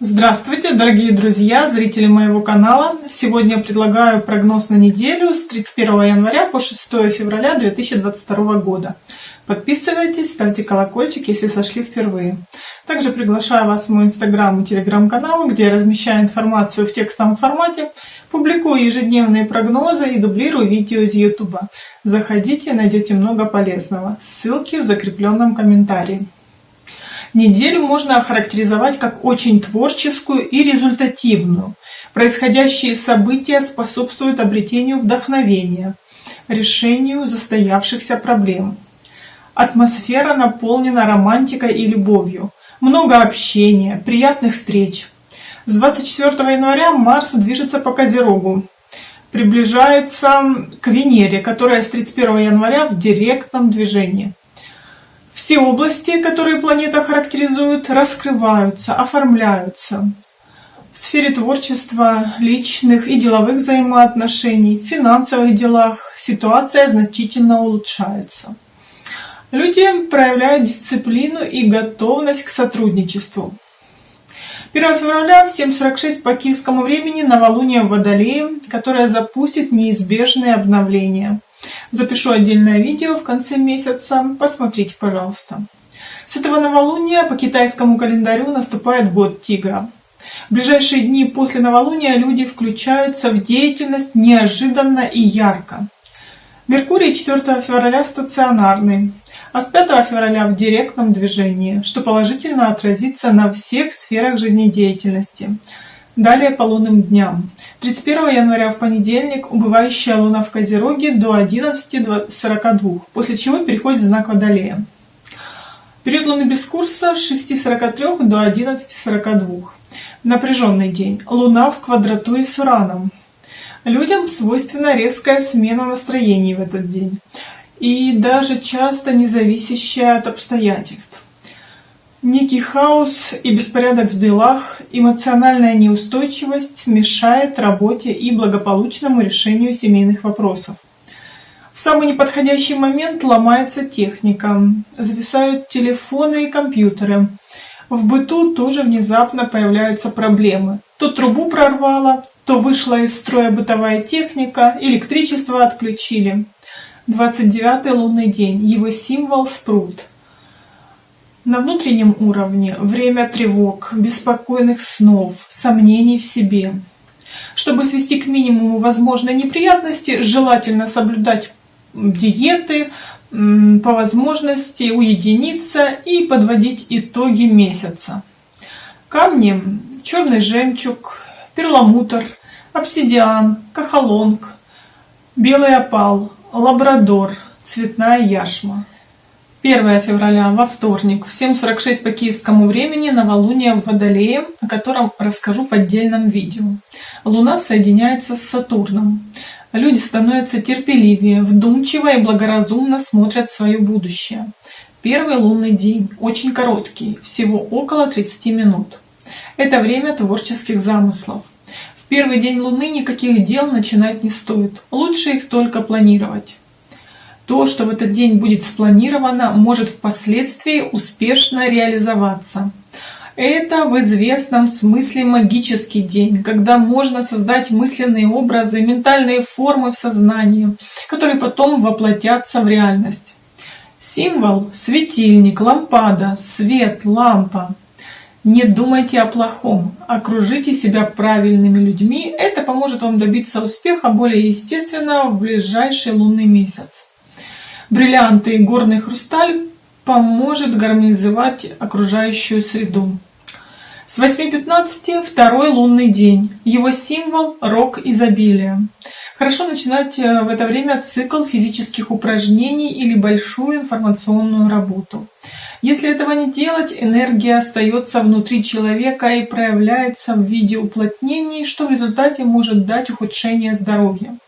Здравствуйте, дорогие друзья, зрители моего канала. Сегодня предлагаю прогноз на неделю с 31 января по 6 февраля 2022 года. Подписывайтесь, ставьте колокольчик, если сошли впервые. Также приглашаю вас в мой инстаграм и телеграм-канал, где я размещаю информацию в текстовом формате, публикую ежедневные прогнозы и дублирую видео из ютуба. Заходите, найдете много полезного. Ссылки в закрепленном комментарии. Неделю можно охарактеризовать как очень творческую и результативную. Происходящие события способствуют обретению вдохновения, решению застоявшихся проблем. Атмосфера наполнена романтикой и любовью. Много общения, приятных встреч. С 24 января Марс движется по Козерогу, приближается к Венере, которая с 31 января в директном движении. Все области, которые планета характеризует, раскрываются, оформляются. В сфере творчества, личных и деловых взаимоотношений, в финансовых делах ситуация значительно улучшается. Люди проявляют дисциплину и готовность к сотрудничеству. 1 февраля в 7.46 по киевскому времени новолуние в Водолее, которое запустит неизбежные обновления. Запишу отдельное видео в конце месяца, посмотрите, пожалуйста. С этого новолуния по китайскому календарю наступает год тигра. В ближайшие дни после новолуния люди включаются в деятельность неожиданно и ярко. Меркурий 4 февраля стационарный, а с 5 февраля в директном движении, что положительно отразится на всех сферах жизнедеятельности. Далее по лунным дням. 31 января в понедельник убывающая луна в Козероге до 11.42, после чего переходит знак Водолея. Период луны без курса с 6.43 до 11.42. Напряженный день. Луна в квадратуре с Ураном. Людям свойственна резкая смена настроений в этот день и даже часто не зависящая от обстоятельств. Некий хаос и беспорядок в делах, эмоциональная неустойчивость мешает работе и благополучному решению семейных вопросов. В самый неподходящий момент ломается техника, зависают телефоны и компьютеры. В быту тоже внезапно появляются проблемы. То трубу прорвало, то вышла из строя бытовая техника, электричество отключили. 29 лунный день, его символ спрут – на внутреннем уровне время тревог, беспокойных снов, сомнений в себе. Чтобы свести к минимуму возможные неприятности, желательно соблюдать диеты, по возможности уединиться и подводить итоги месяца. Камни – черный жемчуг, перламутр, обсидиан, кахалонг, белый опал, лабрадор, цветная яшма. 1 февраля, во вторник, в 7.46 по киевскому времени, новолуние в Водолее, о котором расскажу в отдельном видео. Луна соединяется с Сатурном. Люди становятся терпеливее, вдумчиво и благоразумно смотрят в свое будущее. Первый лунный день, очень короткий, всего около 30 минут. Это время творческих замыслов. В первый день Луны никаких дел начинать не стоит, лучше их только планировать. То, что в этот день будет спланировано, может впоследствии успешно реализоваться. Это в известном смысле магический день, когда можно создать мысленные образы, ментальные формы в сознании, которые потом воплотятся в реальность. Символ – светильник, лампада, свет, лампа. Не думайте о плохом, окружите себя правильными людьми, это поможет вам добиться успеха более естественного в ближайший лунный месяц. Бриллианты и горный хрусталь поможет гармонизовать окружающую среду. С 8.15 второй лунный день. Его символ – рок изобилия. Хорошо начинать э, в это время цикл физических упражнений или большую информационную работу. Если этого не делать, энергия остается внутри человека и проявляется в виде уплотнений, что в результате может дать ухудшение здоровья.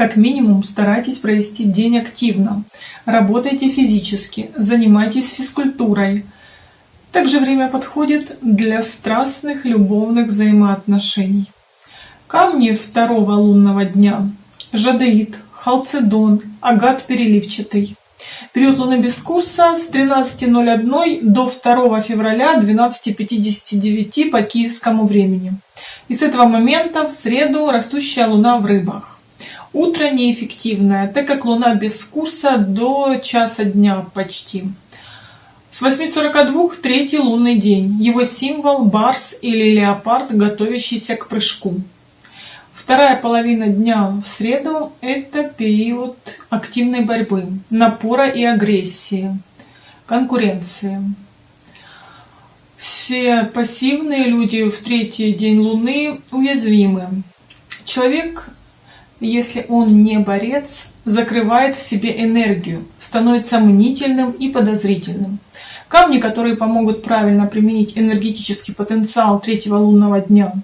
Как минимум старайтесь провести день активно. Работайте физически, занимайтесь физкультурой. Также время подходит для страстных любовных взаимоотношений. Камни второго лунного дня. Жадеид, халцедон, агат переливчатый. Период Луны без курса с 13.01 до 2 февраля 12.59 по киевскому времени. И с этого момента в среду растущая Луна в рыбах. Утро неэффективное, так как Луна без курса до часа дня почти. С 8.42 третий лунный день. Его символ – барс или леопард, готовящийся к прыжку. Вторая половина дня в среду – это период активной борьбы, напора и агрессии, конкуренции. Все пассивные люди в третий день Луны уязвимы. Человек, если он не борец, закрывает в себе энергию, становится мнительным и подозрительным. Камни, которые помогут правильно применить энергетический потенциал третьего лунного дня –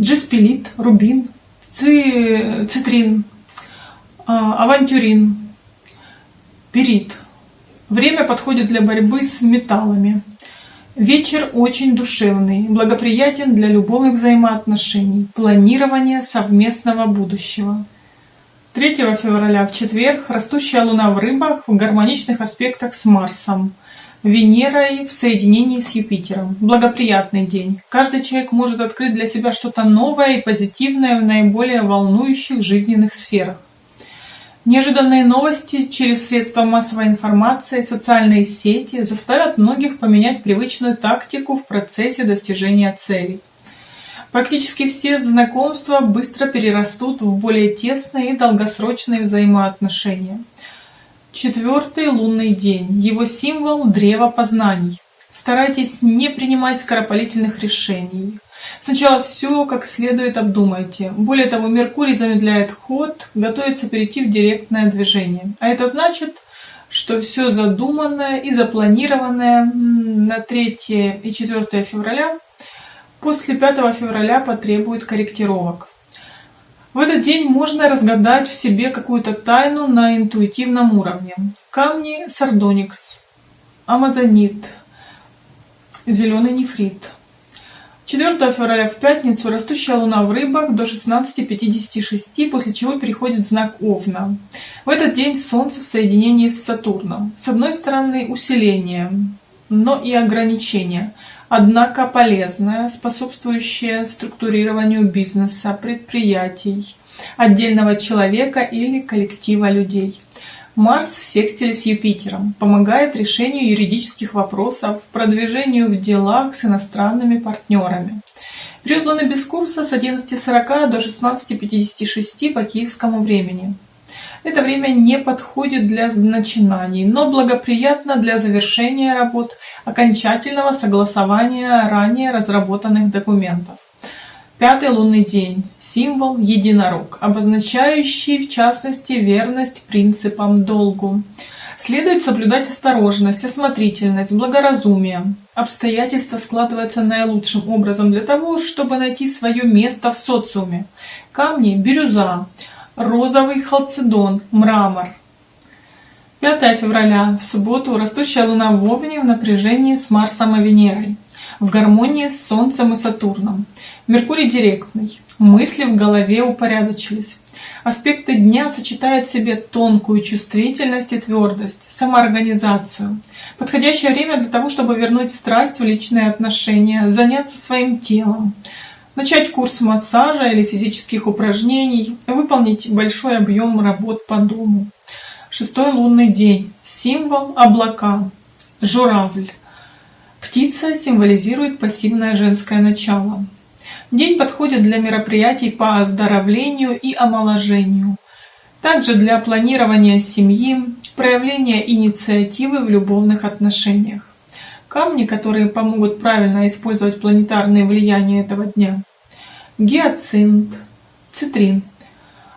джеспилит, рубин, ци, цитрин, а, авантюрин, перит. Время подходит для борьбы с металлами. Вечер очень душевный, благоприятен для любовных взаимоотношений, планирования совместного будущего. 3 февраля в четверг растущая луна в рыбах в гармоничных аспектах с Марсом – Венерой в соединении с Юпитером. Благоприятный день. Каждый человек может открыть для себя что-то новое и позитивное в наиболее волнующих жизненных сферах. Неожиданные новости через средства массовой информации, социальные сети заставят многих поменять привычную тактику в процессе достижения целей. Практически все знакомства быстро перерастут в более тесные и долгосрочные взаимоотношения. Четвертый лунный день. Его символ – древо познаний. Старайтесь не принимать скоропалительных решений. Сначала все как следует обдумайте. Более того, Меркурий замедляет ход, готовится перейти в директное движение. А это значит, что все задуманное и запланированное на 3 и 4 февраля после 5 февраля потребует корректировок. В этот день можно разгадать в себе какую-то тайну на интуитивном уровне. Камни сардоникс, амазонит, зеленый нефрит. 4 февраля в пятницу растущая луна в рыбах до 16.56, после чего переходит в знак Овна. В этот день Солнце в соединении с Сатурном. С одной стороны усиление, но и ограничение – однако полезная, способствующая структурированию бизнеса, предприятий, отдельного человека или коллектива людей. Марс в секстиле с Юпитером помогает решению юридических вопросов, продвижению в делах с иностранными партнерами. Период Луны без курса с 11.40 до 16.56 по киевскому времени. Это время не подходит для начинаний, но благоприятно для завершения работ, окончательного согласования ранее разработанных документов. Пятый лунный день – символ единорог, обозначающий в частности верность принципам долгу. Следует соблюдать осторожность, осмотрительность, благоразумие. Обстоятельства складываются наилучшим образом для того, чтобы найти свое место в социуме. Камни – бирюза, розовый халцедон, мрамор. 5 февраля, в субботу, растущая Луна в Овне в напряжении с Марсом и Венерой, в гармонии с Солнцем и Сатурном. Меркурий директный, мысли в голове упорядочились. Аспекты дня сочетают в себе тонкую чувствительность и твердость, самоорганизацию. Подходящее время для того, чтобы вернуть страсть в личные отношения, заняться своим телом, начать курс массажа или физических упражнений, выполнить большой объем работ по дому. Шестой лунный день. Символ облака. Журавль. Птица символизирует пассивное женское начало. День подходит для мероприятий по оздоровлению и омоложению. Также для планирования семьи, проявления инициативы в любовных отношениях. Камни, которые помогут правильно использовать планетарные влияния этого дня. Гиацинт, цитрин.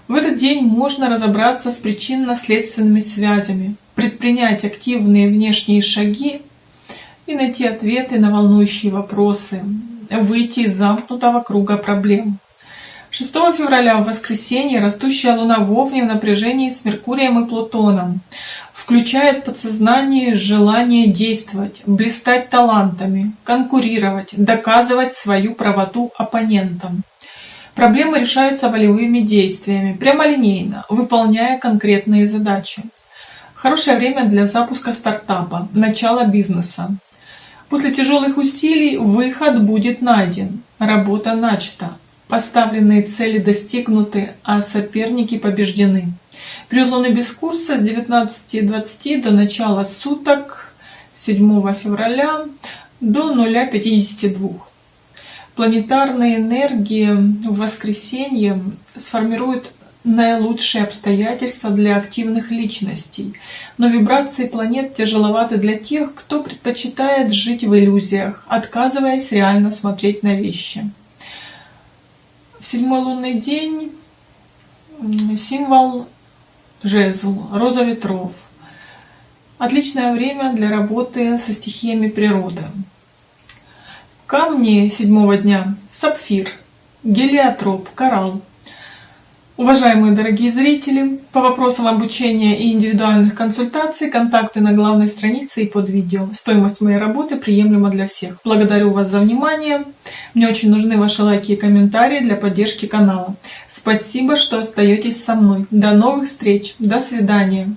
В этот день можно разобраться с причинно-следственными связями, предпринять активные внешние шаги и найти ответы на волнующие вопросы, выйти из замкнутого круга проблем. 6 февраля в воскресенье растущая Луна в Овне в напряжении с Меркурием и Плутоном включает в подсознание желание действовать, блистать талантами, конкурировать, доказывать свою правоту оппонентам. Проблемы решаются волевыми действиями, прямолинейно, выполняя конкретные задачи. Хорошее время для запуска стартапа, начала бизнеса. После тяжелых усилий выход будет найден, работа начата, поставленные цели достигнуты, а соперники побеждены. Период Луны без курса с 19.20 до начала суток 7 февраля до 0.52. Планетарные энергии в воскресенье сформируют наилучшие обстоятельства для активных личностей, но вибрации планет тяжеловаты для тех, кто предпочитает жить в иллюзиях, отказываясь реально смотреть на вещи. В седьмой лунный день символ жезл, роза ветров. Отличное время для работы со стихиями природы. Камни седьмого дня – сапфир, гелиотроп, коралл. Уважаемые дорогие зрители, по вопросам обучения и индивидуальных консультаций контакты на главной странице и под видео. Стоимость моей работы приемлема для всех. Благодарю вас за внимание. Мне очень нужны ваши лайки и комментарии для поддержки канала. Спасибо, что остаетесь со мной. До новых встреч. До свидания.